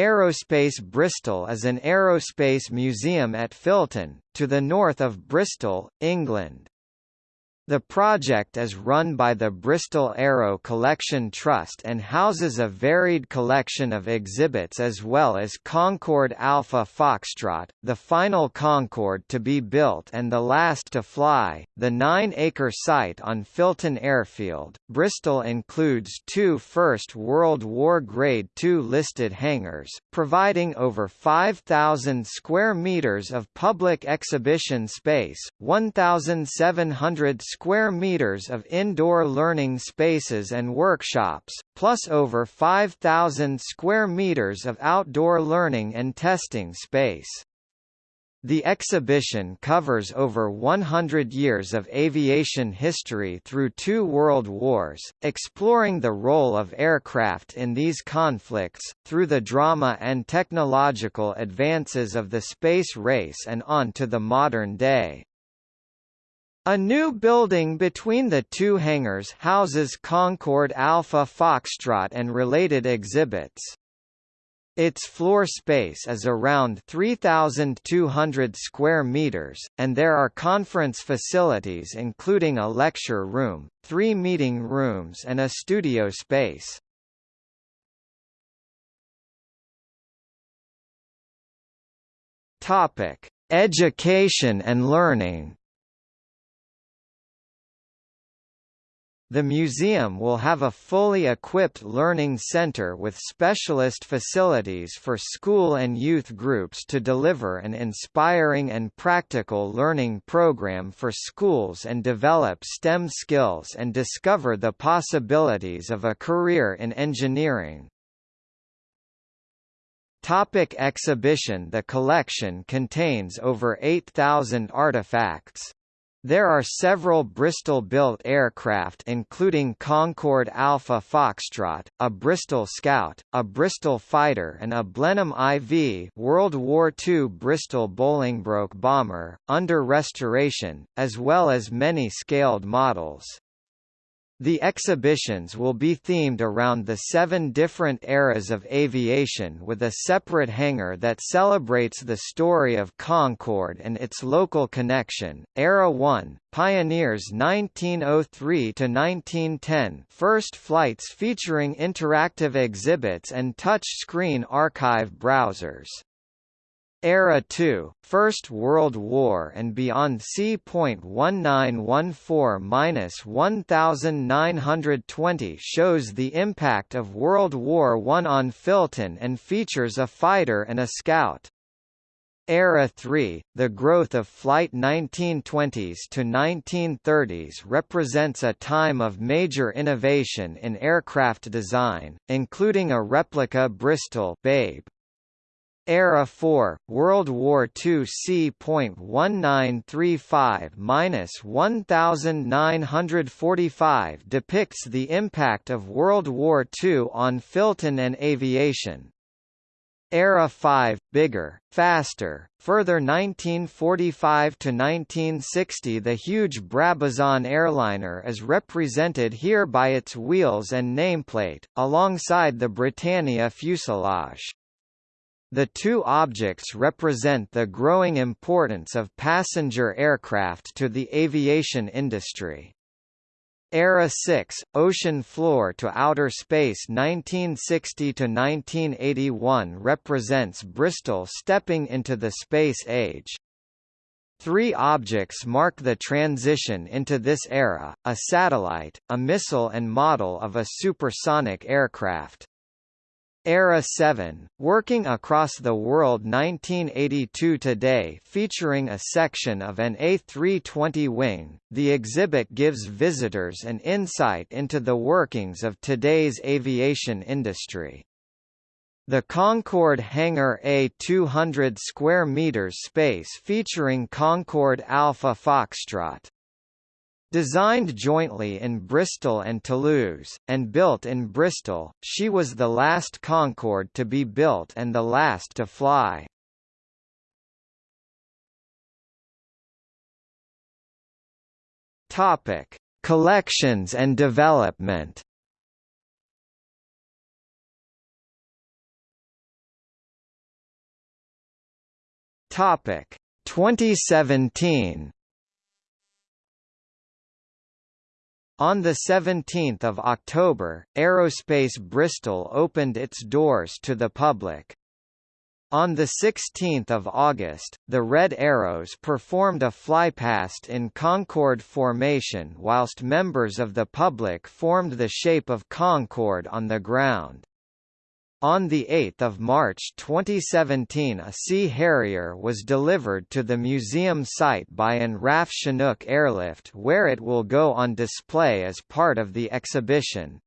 Aerospace Bristol is an aerospace museum at Filton, to the north of Bristol, England. The project is run by the Bristol Aero Collection Trust and houses a varied collection of exhibits as well as Concorde Alpha Foxtrot, the final Concorde to be built and the last to fly. The nine-acre site on Filton Airfield, Bristol includes two First World War Grade II listed hangars, providing over 5,000 square metres of public exhibition space, 1,700 square meters of indoor learning spaces and workshops, plus over 5,000 square meters of outdoor learning and testing space. The exhibition covers over 100 years of aviation history through two world wars, exploring the role of aircraft in these conflicts, through the drama and technological advances of the space race and on to the modern day. A new building between the two hangars houses Concorde Alpha Foxtrot and related exhibits. Its floor space is around 3,200 square meters, and there are conference facilities including a lecture room, three meeting rooms and a studio space. Topic: Education and learning. The museum will have a fully equipped learning center with specialist facilities for school and youth groups to deliver an inspiring and practical learning program for schools and develop STEM skills and discover the possibilities of a career in engineering. Topic exhibition The collection contains over 8,000 artifacts. There are several Bristol-built aircraft including Concorde Alpha Foxtrot, a Bristol Scout, a Bristol Fighter and a Blenheim IV World War II Bristol Bolingbroke bomber, under restoration, as well as many scaled models. The exhibitions will be themed around the seven different eras of aviation with a separate hangar that celebrates the story of Concorde and its local connection. Era 1, Pioneers 1903 to 1910, first flights featuring interactive exhibits and touch-screen archive browsers. Era 2, First World War and beyond C.1914-1920 shows the impact of World War I on Filton and features a fighter and a scout. Era 3, the growth of flight 1920s to 1930s represents a time of major innovation in aircraft design, including a replica Bristol Babe, Era 4, World War II C.1935-1945 depicts the impact of World War II on Filton and aviation. Era 5, bigger, faster, further 1945–1960 the huge Brabazon airliner is represented here by its wheels and nameplate, alongside the Britannia fuselage. The two objects represent the growing importance of passenger aircraft to the aviation industry. Era 6, Ocean Floor to Outer Space 1960 to 1981 represents Bristol stepping into the space age. Three objects mark the transition into this era, a satellite, a missile and model of a supersonic aircraft. Era 7, Working Across the World 1982 Today featuring a section of an A320 wing, the exhibit gives visitors an insight into the workings of today's aviation industry. The Concorde Hangar A 200 square meters space featuring Concorde Alpha Foxtrot Designed jointly in Bristol and Toulouse, and built in Bristol, she was the last Concorde to be built and the last to fly. Topic: Collections and development. Topic 2017 On 17 October, Aerospace Bristol opened its doors to the public. On 16 August, the Red Arrows performed a flypast in Concorde formation whilst members of the public formed the shape of Concorde on the ground. On 8 March 2017 a Sea Harrier was delivered to the museum site by an RAF Chinook airlift where it will go on display as part of the exhibition.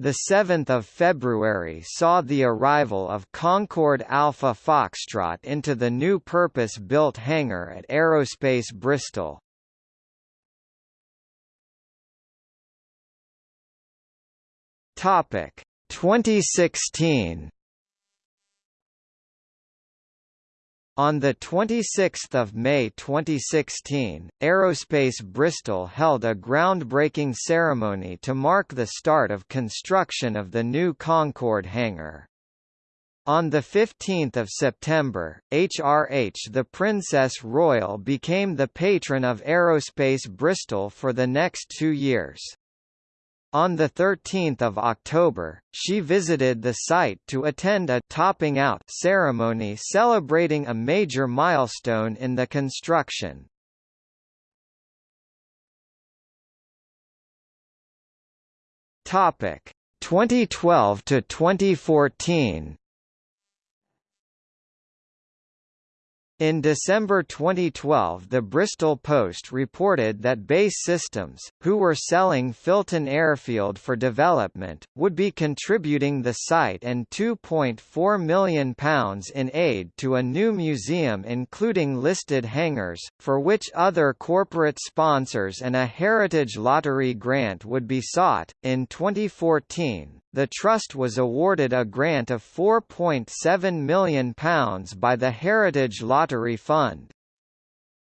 The 7th of February saw the arrival of Concorde Alpha Foxtrot into the new purpose-built hangar at Aerospace Bristol. Topic 2016 On 26 May 2016, Aerospace Bristol held a groundbreaking ceremony to mark the start of construction of the new Concorde hangar. On 15 September, HRH the Princess Royal became the patron of Aerospace Bristol for the next two years. On 13 October, she visited the site to attend a «topping out» ceremony celebrating a major milestone in the construction. Topic 2012 to 2014 In December 2012 the Bristol Post reported that BAE Systems, who were selling Filton Airfield for development, would be contributing the site and £2.4 million in aid to a new museum including listed hangars, for which other corporate sponsors and a Heritage Lottery grant would be sought. In 2014, the Trust was awarded a grant of £4.7 million by the Heritage Lottery Fund.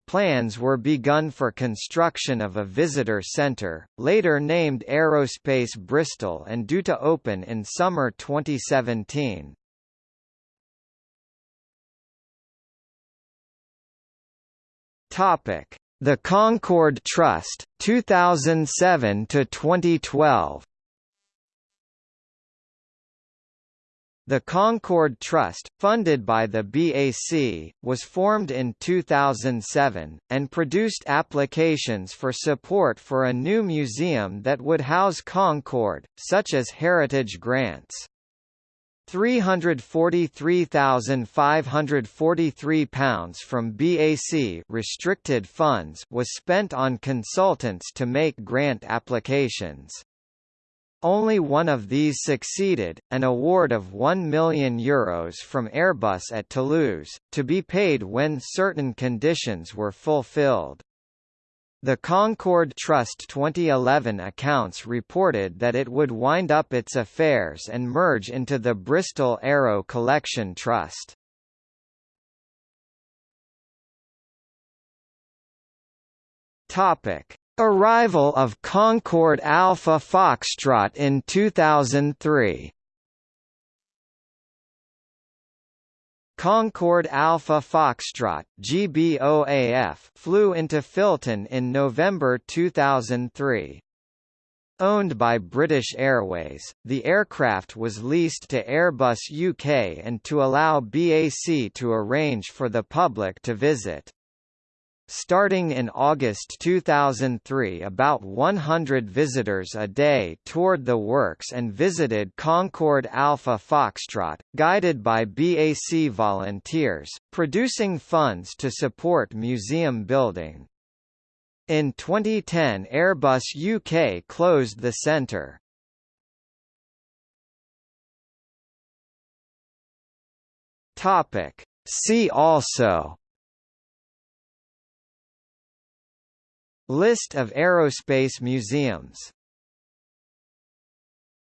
Plans were begun for construction of a visitor centre, later named Aerospace Bristol and due to open in summer 2017. The Concorde Trust, 2007 to 2012. The Concorde Trust, funded by the BAC, was formed in 2007, and produced applications for support for a new museum that would house Concorde, such as heritage grants. £343,543 from BAC restricted funds was spent on consultants to make grant applications. Only one of these succeeded, an award of €1 million Euros from Airbus at Toulouse, to be paid when certain conditions were fulfilled. The Concorde Trust 2011 accounts reported that it would wind up its affairs and merge into the Bristol Aero Collection Trust. Topic: Arrival of Concorde Alpha Foxtrot in 2003 Concorde Alpha Foxtrot GBOAF flew into Filton in November 2003. Owned by British Airways, the aircraft was leased to Airbus UK and to allow BAC to arrange for the public to visit. Starting in August 2003 about 100 visitors a day toured the works and visited Concorde Alpha Foxtrot, guided by BAC volunteers, producing funds to support museum building. In 2010 Airbus UK closed the centre. See also List of aerospace museums